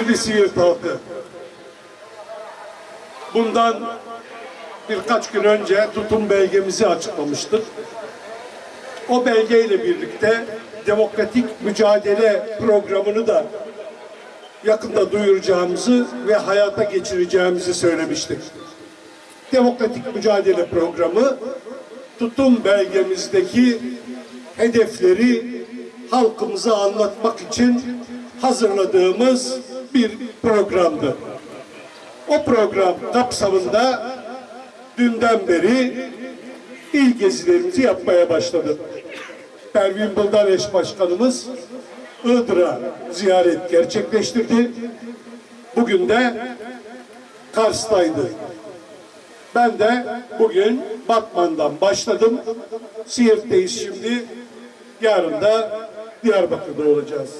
Değerli Siirt halkı, bundan birkaç gün önce tutum belgemizi açıklamıştık. O belgeyle birlikte demokratik mücadele programını da yakında duyuracağımızı ve hayata geçireceğimizi söylemiştik. Demokratik mücadele programı tutum belgemizdeki hedefleri halkımıza anlatmak için hazırladığımız bir programdı. O program kapsamında dünden beri il gezilerimizi yapmaya başladık. Pervin Buldan eş başkanımız Iğdır'a ziyaret gerçekleştirdi. Bugün de Kars'taydı. Ben de bugün Batman'dan başladım. Siirt'teyiz şimdi. Yarın da Diyarbakır'da olacağız.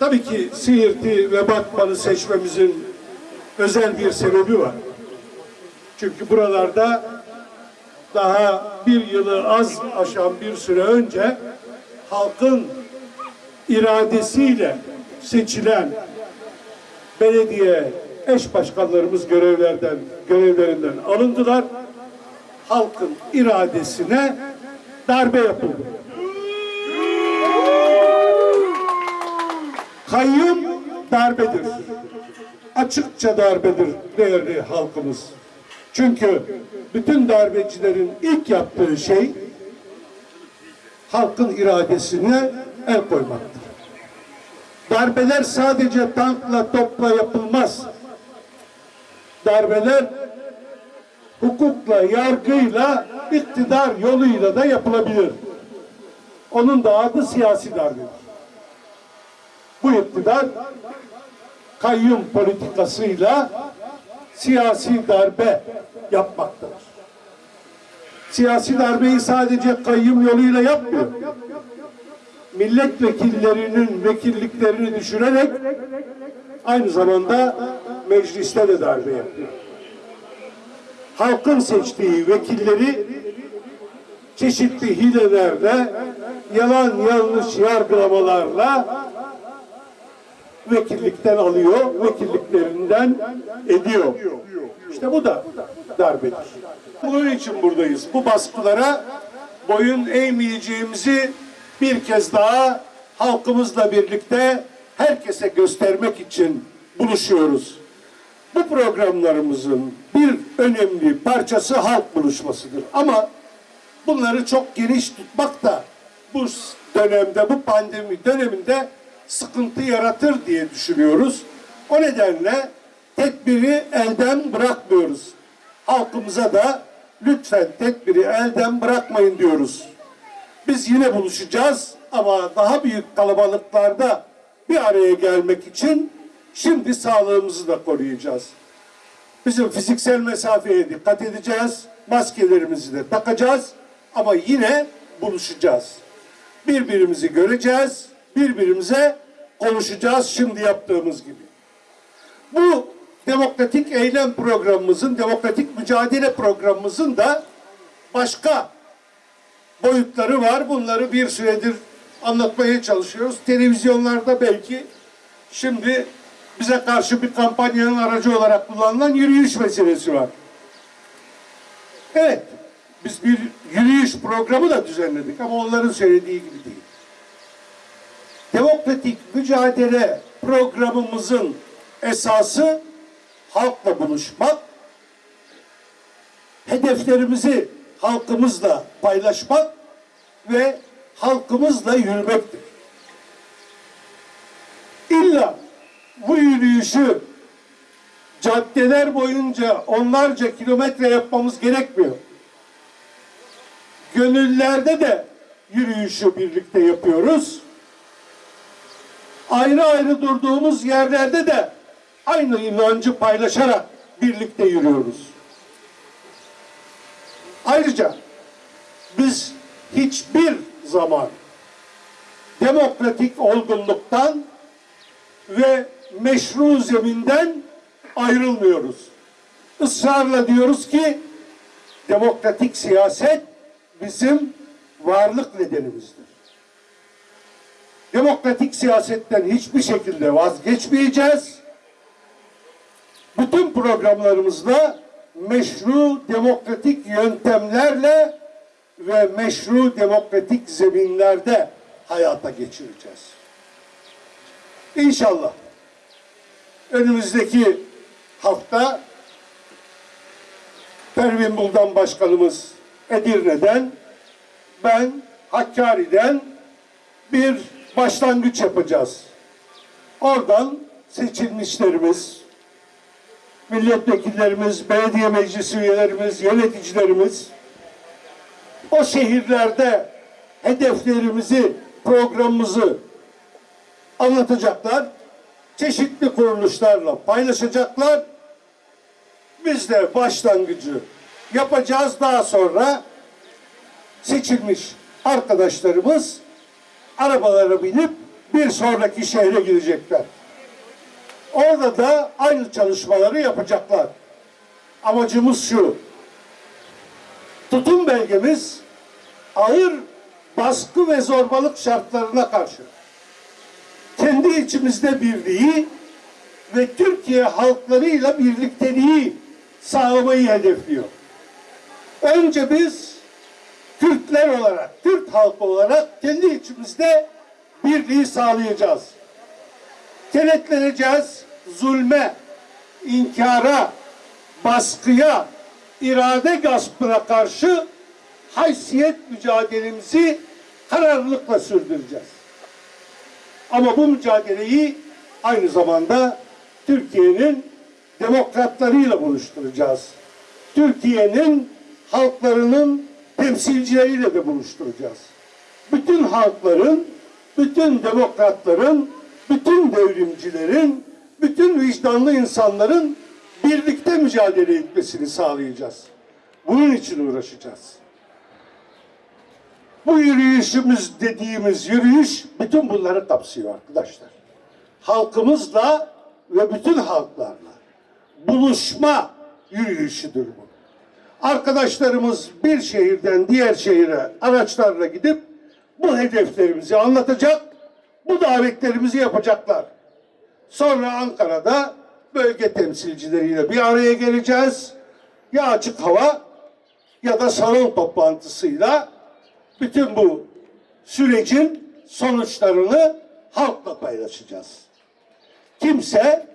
Tabii ki Siirt'i ve Batman'ı seçmemizin özel bir sebebi var. Çünkü buralarda daha bir yılı az aşan bir süre önce halkın iradesiyle seçilen belediye eş başkanlarımız görevlerden görevlerinden alındılar. Halkın iradesine darbe yapıldı. Kayyum darbedir. Açıkça darbedir değerli halkımız. Çünkü bütün darbecilerin ilk yaptığı şey halkın iradesine el koymaktır. Darbeler sadece tankla topla yapılmaz. Darbeler hukukla, yargıyla, iktidar yoluyla da yapılabilir. Onun da adı siyasi darbedir. Bu iktidar kayyum politikasıyla siyasi darbe yapmaktadır. Siyasi darbeyi sadece kayyum yoluyla yapmıyor. Milletvekillerinin vekilliklerini düşürerek aynı zamanda mecliste de darbe yapıyor. Halkın seçtiği vekilleri çeşitli hilelerle, yalan yanlış yargılamalarla vekillikten alıyor, vekilliklerinden ediyor. İşte bu da darbedir. Bunun için buradayız. Bu baskılara boyun eğmeyeceğimizi bir kez daha halkımızla birlikte herkese göstermek için buluşuyoruz. Bu programlarımızın bir önemli parçası halk buluşmasıdır. Ama bunları çok geniş tutmak da bu dönemde, bu pandemi döneminde sıkıntı yaratır diye düşünüyoruz. O nedenle tedbiri elden bırakmıyoruz. Halkımıza da lütfen tedbiri elden bırakmayın diyoruz. Biz yine buluşacağız ama daha büyük kalabalıklarda bir araya gelmek için şimdi sağlığımızı da koruyacağız. Bizim fiziksel mesafeye dikkat edeceğiz. Maskelerimizi de takacağız ama yine buluşacağız. Birbirimizi göreceğiz, birbirimize konuşacağız şimdi yaptığımız gibi. Bu demokratik eylem programımızın, demokratik mücadele programımızın da başka boyutları var. Bunları bir süredir anlatmaya çalışıyoruz. Televizyonlarda belki şimdi bize karşı bir kampanyanın aracı olarak kullanılan yürüyüş meselesi var. Evet, biz bir yürüyüş programı da düzenledik ama onların söylediği gibi değil. Demokratik mücadele programımızın esası halkla buluşmak, hedeflerimizi halkımızla paylaşmak ve halkımızla yürümektir. İlla bu yürüyüşü caddeler boyunca onlarca kilometre yapmamız gerekmiyor. Gönüllerde de yürüyüşü birlikte yapıyoruz. Ayrı ayrı durduğumuz yerlerde de aynı inancı paylaşarak birlikte yürüyoruz. Ayrıca biz hiçbir zaman demokratik olgunluktan ve meşru zeminden ayrılmıyoruz. Israrla diyoruz ki demokratik siyaset bizim varlık nedenimizdir. Demokratik siyasetten hiçbir şekilde vazgeçmeyeceğiz. bütün programlarımızla meşru demokratik yöntemlerle ve meşru demokratik zeminlerde hayata geçireceğiz. İnşallah önümüzdeki hafta Pervin Buldan Başkanımız Edirne'den, ben Hakkari'den bir başlangıç yapacağız. Oradan seçilmişlerimiz, milletvekillerimiz, belediye meclisi üyelerimiz, yöneticilerimiz o şehirlerde hedeflerimizi, programımızı anlatacaklar. Çeşitli kuruluşlarla paylaşacaklar. Biz de başlangıcı yapacağız. Daha sonra seçilmiş arkadaşlarımız arabalara binip bir sonraki şehre gidecekler. Orada da aynı çalışmaları yapacaklar. Amacımız şu. Tutum belgemiz ağır baskı ve zorbalık şartlarına karşı kendi içimizde birliği ve Türkiye halklarıyla birlikteliği sağlamayı hedefliyor. Önce biz Türkler olarak, Türk halkı olarak kendi içimizde birliği sağlayacağız. Kenetleneceğiz zulme, inkara, baskıya, irade gaspına karşı haysiyet mücadelemizi kararlılıkla sürdüreceğiz. Ama bu mücadeleyi aynı zamanda Türkiye'nin demokratlarıyla buluşturacağız. Türkiye'nin halklarının temsilcileriyle de buluşturacağız. Bütün halkların, bütün demokratların, bütün devrimcilerin, bütün vicdanlı insanların birlikte mücadele etmesini sağlayacağız. Bunun için uğraşacağız. Bu yürüyüşümüz dediğimiz yürüyüş bütün bunları kapsıyor arkadaşlar. Halkımızla ve bütün halklarla buluşma yürüyüşüdür bu. Arkadaşlarımız bir şehirden diğer şehire araçlarla gidip bu hedeflerimizi anlatacak, bu davetlerimizi yapacaklar. Sonra Ankara'da bölge temsilcileriyle bir araya geleceğiz. Ya açık hava ya da salon toplantısıyla bütün bu sürecin sonuçlarını halkla paylaşacağız. Kimse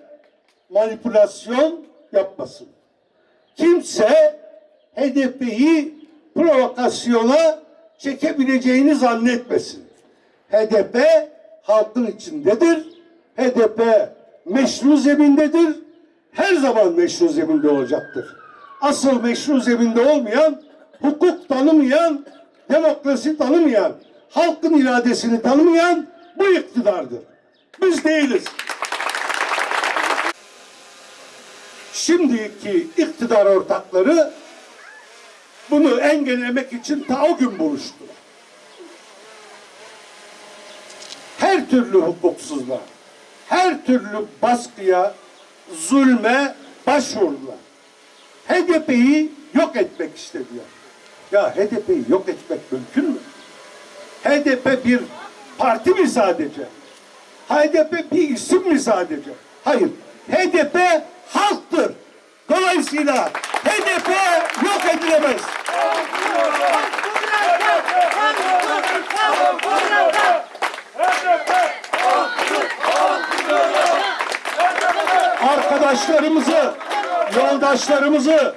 manipülasyon yapmasın. Kimse HDP'yi provokasyona çekebileceğini zannetmesin. HDP halkın içindedir. HDP meşru zemindedir. Her zaman meşru zeminde olacaktır. Asıl meşru zeminde olmayan, hukuk tanımayan, demokrasi tanımayan, halkın iradesini tanımayan bu iktidardır. Biz değiliz. Şimdiki iktidar ortakları bunu engellemek için ta o gün buluştular. Her türlü hukuksuzluğa, her türlü baskıya, zulme başvurdular. HDP'yi yok etmek istediler. Ya HDP'yi yok etmek mümkün mü? HDP bir parti mi sadece? HDP bir isim mi sadece? Hayır. HDP halktır. Dolayısıyla HDP yok edilemez. Arkadaşlarımızı, yoldaşlarımızı,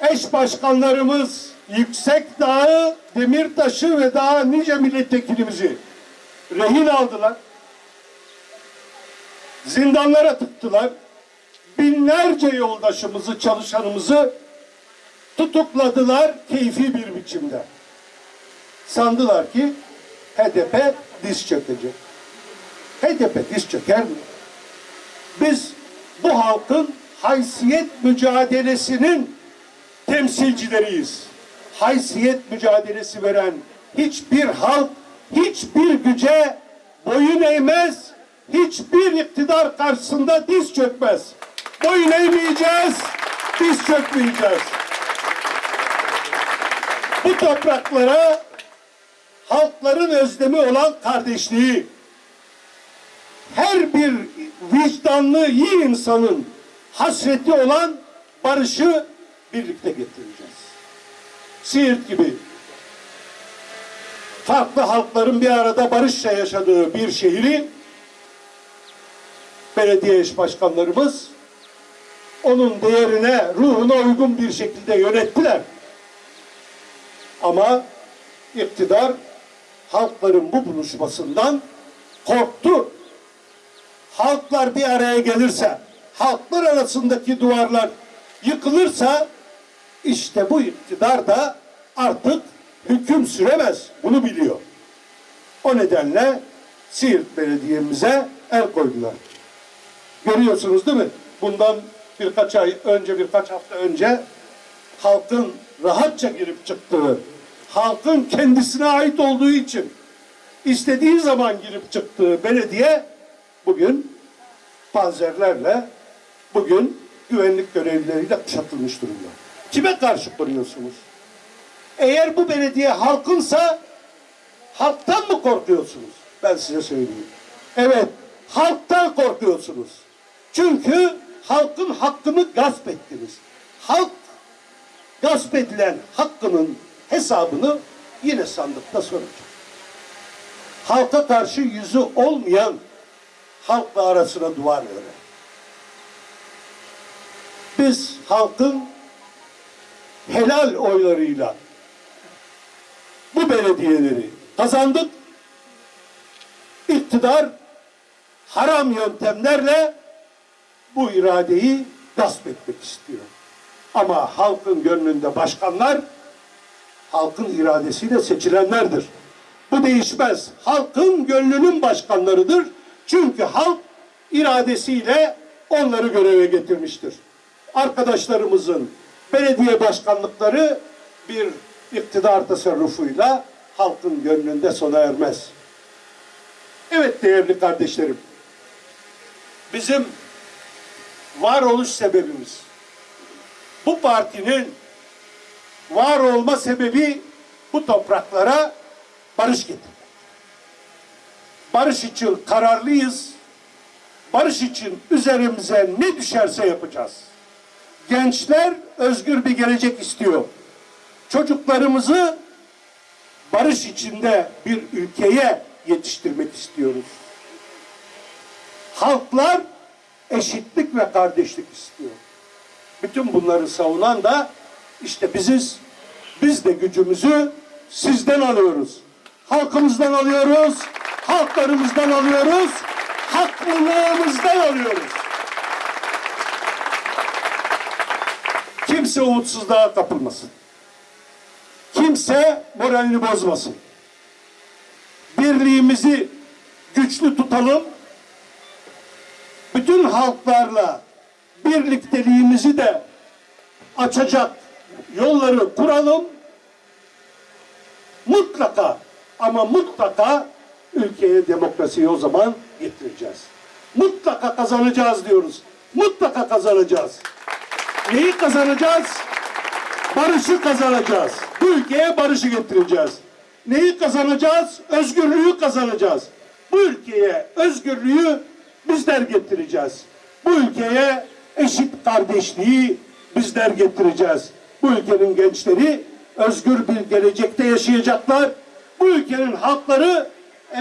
eş başkanlarımız, Yüksek Dağı, Demirtaş'ı ve daha nice milletvekilimizi rehin aldılar. Zindanlara tıktılar. Binlerce yoldaşımızı, çalışanımızı tutukladılar keyfi bir biçimde. Sandılar ki HDP diz çökecek. HDP diz çöker mi? Biz bu halkın haysiyet mücadelesinin temsilcileriyiz. Haysiyet mücadelesi veren hiçbir halk, hiçbir güce boyun eğmez, hiçbir iktidar karşısında diz çökmez. Boyun eğmeyeceğiz, diz çökmeyeceğiz. Bu topraklara halkların özlemi olan kardeşliği, her bir vicdanlı iyi insanın hasreti olan barışı birlikte getireceğiz. Siirt gibi farklı halkların bir arada barışça yaşadığı bir şehri belediye eş başkanlarımız onun değerine, ruhuna uygun bir şekilde yönettiler. Ama iktidar halkların bu buluşmasından korktu. Halklar bir araya gelirse, halklar arasındaki duvarlar yıkılırsa işte bu iktidar da artık hüküm süremez. Bunu biliyor. O nedenle Siirt Belediye'mize el koydular. Görüyorsunuz değil mi? Bundan birkaç ay önce, birkaç hafta önce halkın rahatça girip çıktığı, halkın kendisine ait olduğu için istediği zaman girip çıktığı belediye bugün panzerlerle, bugün güvenlik görevlileriyle kuşatılmış durumda. Kime karşı koruyorsunuz? Eğer bu belediye halkınsa halktan mı korkuyorsunuz? Ben size söyleyeyim. Evet, halktan korkuyorsunuz. Çünkü halkın hakkını gasp ettiniz. Halk gasp edilen hakkının hesabını yine sandıkta soracak. Halka karşı yüzü olmayan halkla arasına duvar örer. Biz halkın helal oylarıyla bu belediyeleri kazandık. İktidar haram yöntemlerle bu iradeyi gasp etmek istiyor. Ama halkın gönlünde başkanlar halkın iradesiyle seçilenlerdir. Bu değişmez. Halkın gönlünün başkanlarıdır. Çünkü halk iradesiyle onları göreve getirmiştir. Arkadaşlarımızın belediye başkanlıkları bir iktidar tasarrufuyla halkın gönlünde sona ermez. Evet değerli kardeşlerim, bizim varoluş sebebimiz, bu partinin var olma sebebi bu topraklara barış getirmek. Barış için kararlıyız. Barış için üzerimize ne düşerse yapacağız. Gençler özgür bir gelecek istiyor. Çocuklarımızı barış içinde bir ülkeye yetiştirmek istiyoruz. Halklar eşitlik ve kardeşlik istiyor. Bütün bunları savunan da işte biziz. Biz de gücümüzü sizden alıyoruz. Halkımızdan alıyoruz. Halklarımızdan alıyoruz. Haklılığımızdan alıyoruz. Kimse umutsuzluğa kapılmasın. Kimse moralini bozmasın. Birliğimizi güçlü tutalım. Bütün halklarla birlikteliğimizi de açacak yolları kuralım. Mutlaka ama mutlaka ülkeye demokrasiyi o zaman getireceğiz. Mutlaka kazanacağız diyoruz. Mutlaka kazanacağız. Neyi kazanacağız? Barışı kazanacağız. Bu ülkeye barışı getireceğiz. Neyi kazanacağız? Özgürlüğü kazanacağız. Bu ülkeye özgürlüğü bizler getireceğiz. Bu ülkeye eşit kardeşliği bizler getireceğiz. Bu ülkenin gençleri özgür bir gelecekte yaşayacaklar. Bu ülkenin halkları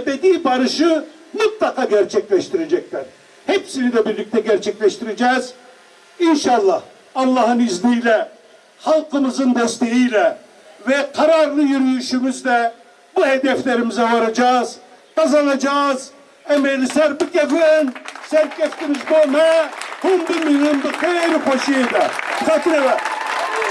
ebedi barışı mutlaka gerçekleştirecekler. Hepsini de birlikte gerçekleştireceğiz. İnşallah Allah'ın izniyle, halkımızın desteğiyle ve kararlı yürüyüşümüzle bu hedeflerimize varacağız, kazanacağız. Emeli serpik efendim, serkeftiniz bome, hundu minundu keyri poşiyede. Katine